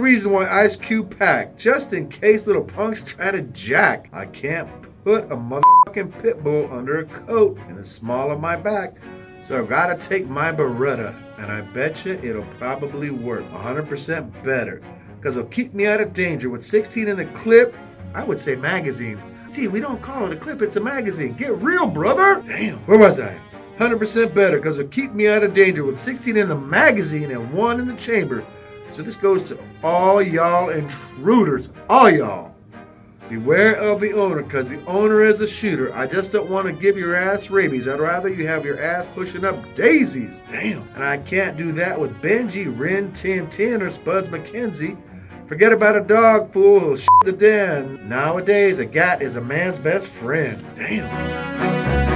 reason why Ice Cube packed, just in case little punks try to jack. I can't put a motherfucking pit bull under a coat in the small of my back, so I've got to take my Beretta, and I bet you it'll probably work 100% better, because it'll keep me out of danger. With 16 in the clip, I would say magazine. See, we don't call it a clip, it's a magazine. Get real, brother! Damn, where was I? 100% better, because it'll keep me out of danger with 16 in the magazine and one in the chamber. So this goes to all y'all intruders, all y'all. Beware of the owner, because the owner is a shooter. I just don't want to give your ass rabies. I'd rather you have your ass pushing up daisies. Damn. And I can't do that with Benji, Rin, Tin Tin, or Spuds MacKenzie. Forget about a dog, fool. He'll shit the den. Nowadays, a gat is a man's best friend. Damn.